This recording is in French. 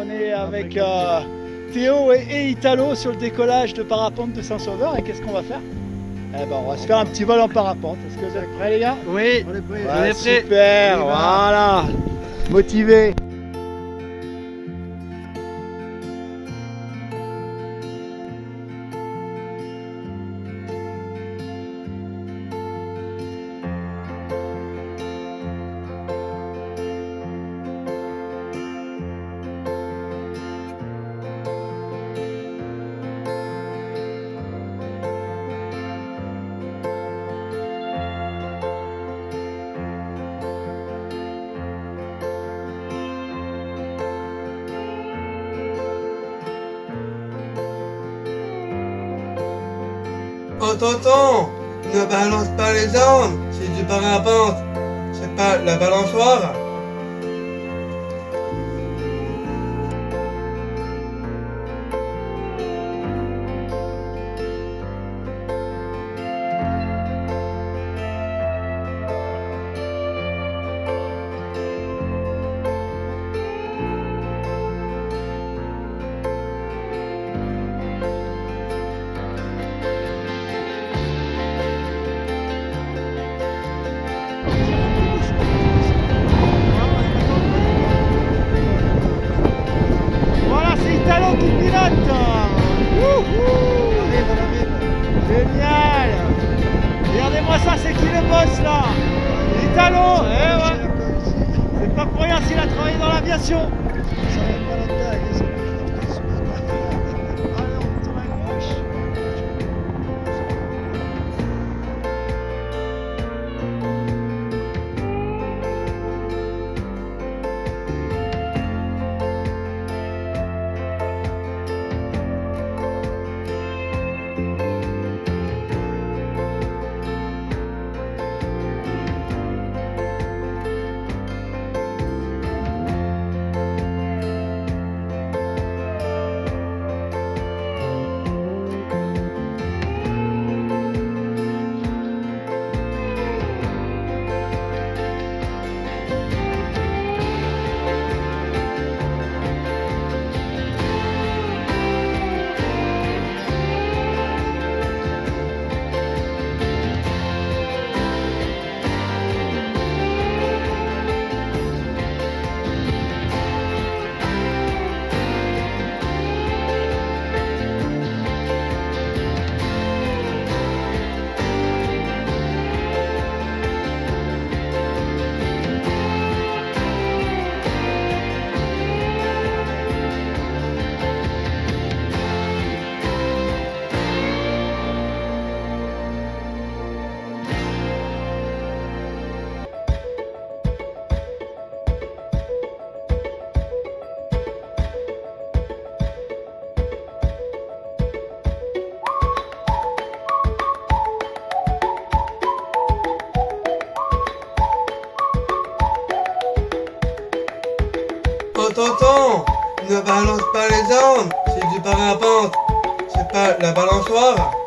on est avec euh, Théo et, Italo sur le décollage de parapente de Saint-Sauveur. Et qu'est-ce qu'on va faire? Eh ben, on va se faire un petit vol en parapente. Est-ce que vous êtes prêts, les gars? Oui, on est prêts. on est prêts. Super, voilà. Motivé. Oh tonton, ne balance pas les armes, c'est du parapente, c'est pas la balançoire. Eh. C'est pas pour rien s'il a travaillé dans l'aviation. Ne balance pas les armes, c'est du parapente, c'est pas la balançoire.